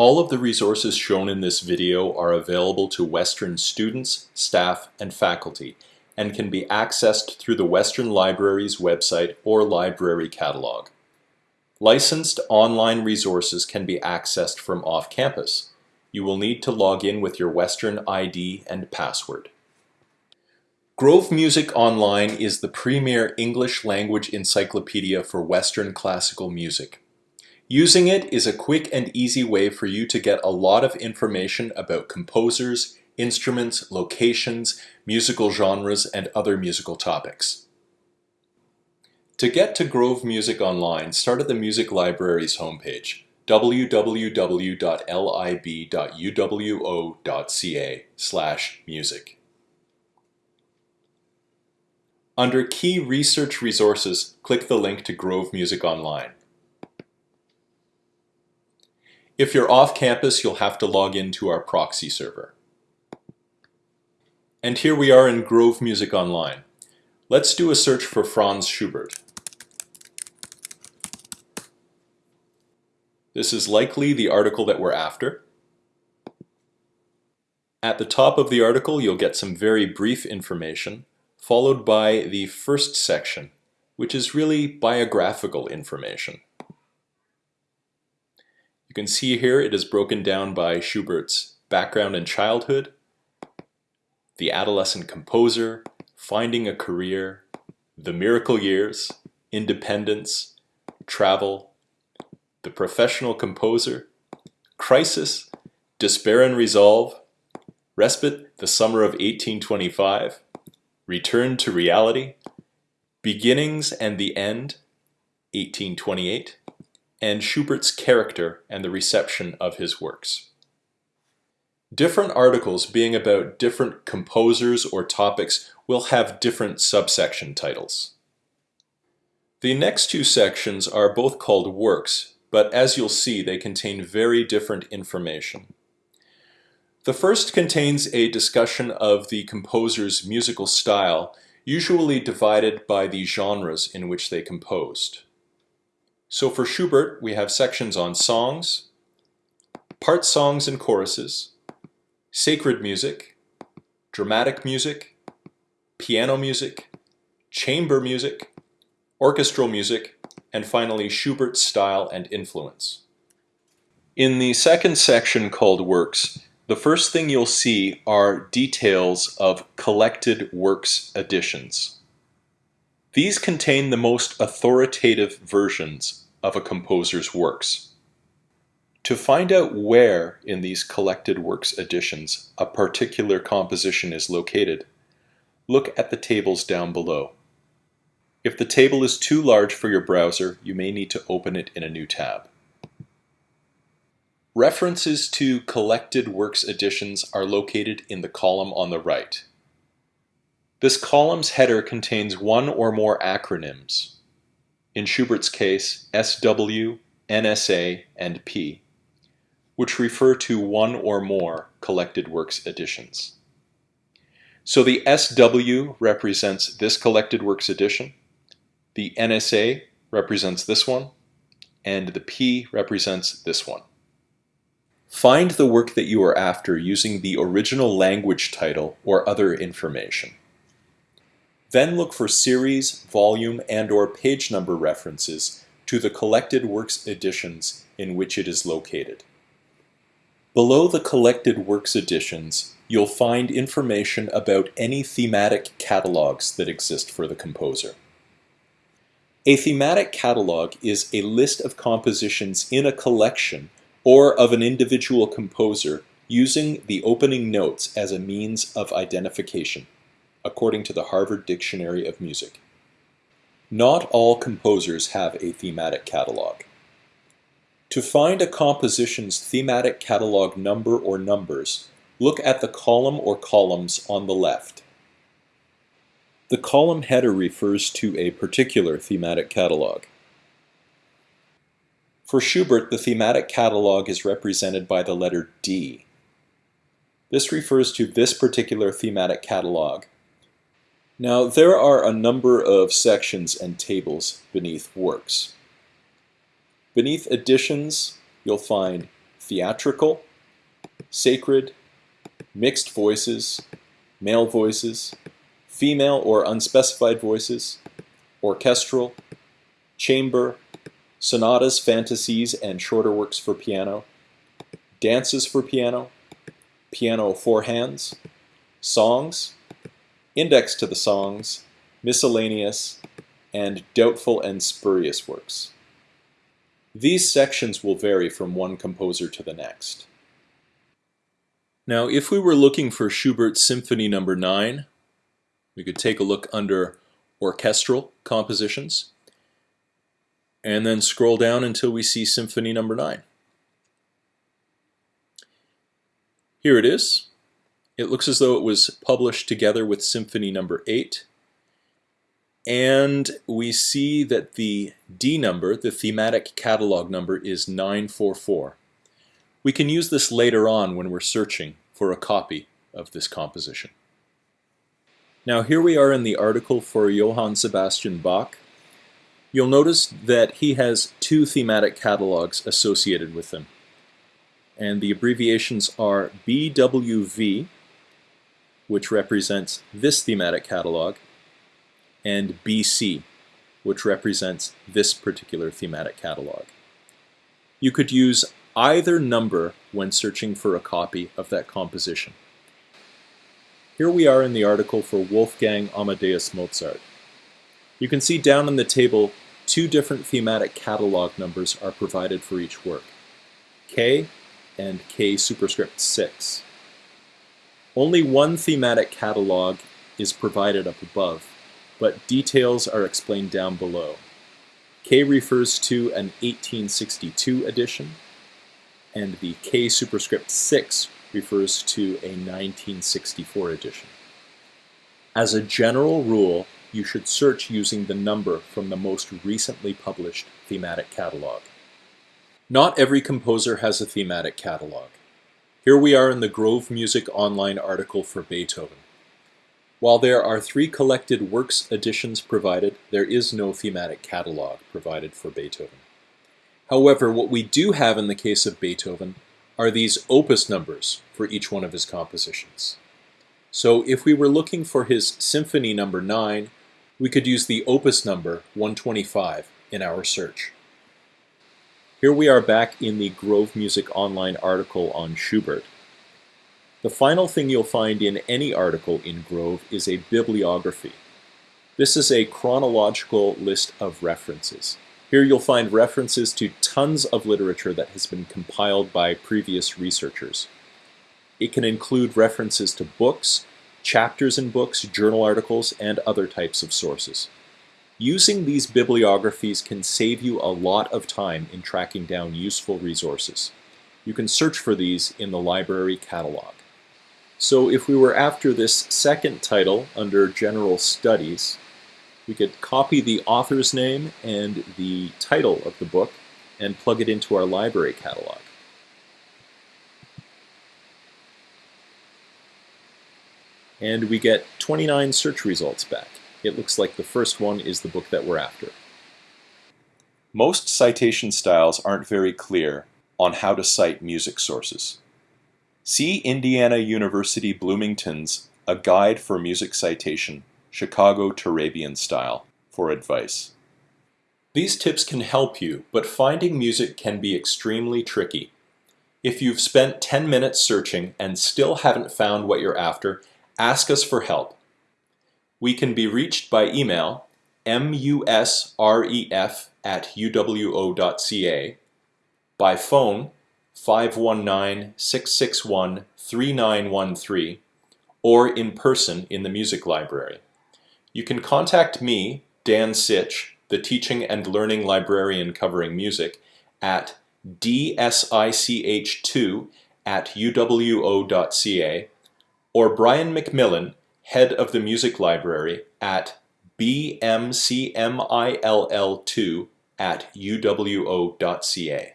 All of the resources shown in this video are available to Western students, staff, and faculty and can be accessed through the Western Library's website or library catalog. Licensed online resources can be accessed from off-campus. You will need to log in with your Western ID and password. Grove Music Online is the premier English language encyclopedia for Western classical music. Using it is a quick and easy way for you to get a lot of information about composers, instruments, locations, musical genres, and other musical topics. To get to Grove Music Online, start at the Music Library's homepage, www.lib.uwo.ca music. Under Key Research Resources, click the link to Grove Music Online. If you're off campus, you'll have to log into our proxy server. And here we are in Grove Music Online. Let's do a search for Franz Schubert. This is likely the article that we're after. At the top of the article, you'll get some very brief information, followed by the first section, which is really biographical information. You can see here it is broken down by Schubert's background and childhood, the Adolescent Composer, Finding a Career, The Miracle Years, Independence, Travel, The Professional Composer, Crisis, Despair and Resolve, Respite, The Summer of 1825, Return to Reality, Beginnings and the End, 1828, and Schubert's character and the reception of his works. Different articles being about different composers or topics will have different subsection titles. The next two sections are both called works, but as you'll see they contain very different information. The first contains a discussion of the composer's musical style, usually divided by the genres in which they composed. So for Schubert, we have sections on songs, part songs and choruses, sacred music, dramatic music, piano music, chamber music, orchestral music, and finally Schubert's style and influence. In the second section called Works, the first thing you'll see are details of collected works editions. These contain the most authoritative versions of a composer's works. To find out where in these collected works editions a particular composition is located, look at the tables down below. If the table is too large for your browser, you may need to open it in a new tab. References to collected works editions are located in the column on the right. This column's header contains one or more acronyms. In Schubert's case, SW, NSA, and P which refer to one or more collected works editions. So the SW represents this collected works edition, the NSA represents this one, and the P represents this one. Find the work that you are after using the original language title or other information. Then look for series, volume, and or page number references to the collected works editions in which it is located. Below the collected works editions, you'll find information about any thematic catalogs that exist for the composer. A thematic catalog is a list of compositions in a collection or of an individual composer using the opening notes as a means of identification, according to the Harvard Dictionary of Music. Not all composers have a thematic catalog. To find a composition's thematic catalog number or numbers, look at the column or columns on the left. The column header refers to a particular thematic catalog. For Schubert, the thematic catalog is represented by the letter D. This refers to this particular thematic catalog. Now, there are a number of sections and tables beneath works. Beneath editions, you'll find theatrical, sacred, mixed voices, male voices, female or unspecified voices, orchestral, chamber, sonatas, fantasies, and shorter works for piano, dances for piano, piano four hands, songs, index to the songs, miscellaneous, and doubtful and spurious works. These sections will vary from one composer to the next. Now, if we were looking for Schubert's Symphony No. 9, we could take a look under Orchestral Compositions, and then scroll down until we see Symphony No. 9. Here it is. It looks as though it was published together with Symphony No. 8. And we see that the D number, the thematic catalog number, is 944. We can use this later on when we're searching for a copy of this composition. Now here we are in the article for Johann Sebastian Bach. You'll notice that he has two thematic catalogs associated with him. And the abbreviations are BWV, which represents this thematic catalog, and BC, which represents this particular thematic catalog. You could use either number when searching for a copy of that composition. Here we are in the article for Wolfgang Amadeus Mozart. You can see down in the table two different thematic catalog numbers are provided for each work, K and K superscript 6. Only one thematic catalog is provided up above, but details are explained down below. K refers to an 1862 edition, and the K superscript 6 refers to a 1964 edition. As a general rule, you should search using the number from the most recently published thematic catalog. Not every composer has a thematic catalog. Here we are in the Grove Music Online article for Beethoven. While there are three collected works editions provided, there is no thematic catalog provided for Beethoven. However, what we do have in the case of Beethoven are these opus numbers for each one of his compositions. So if we were looking for his Symphony number 9, we could use the opus number 125 in our search. Here we are back in the Grove Music Online article on Schubert. The final thing you'll find in any article in Grove is a bibliography. This is a chronological list of references. Here you'll find references to tons of literature that has been compiled by previous researchers. It can include references to books, chapters in books, journal articles, and other types of sources. Using these bibliographies can save you a lot of time in tracking down useful resources. You can search for these in the library catalog. So if we were after this second title under General Studies, we could copy the author's name and the title of the book and plug it into our library catalog. And we get 29 search results back. It looks like the first one is the book that we're after. Most citation styles aren't very clear on how to cite music sources. See Indiana University Bloomington's A Guide for Music Citation Chicago Turabian style, for advice. These tips can help you, but finding music can be extremely tricky. If you've spent 10 minutes searching and still haven't found what you're after, ask us for help. We can be reached by email musref at uwo.ca, by phone 519-661-3913, or in person in the music library. You can contact me, Dan Sitch, the teaching and learning librarian covering music, at dsich2 at uwo.ca, or Brian McMillan, head of the music library, at bmcmill2 at uwo.ca.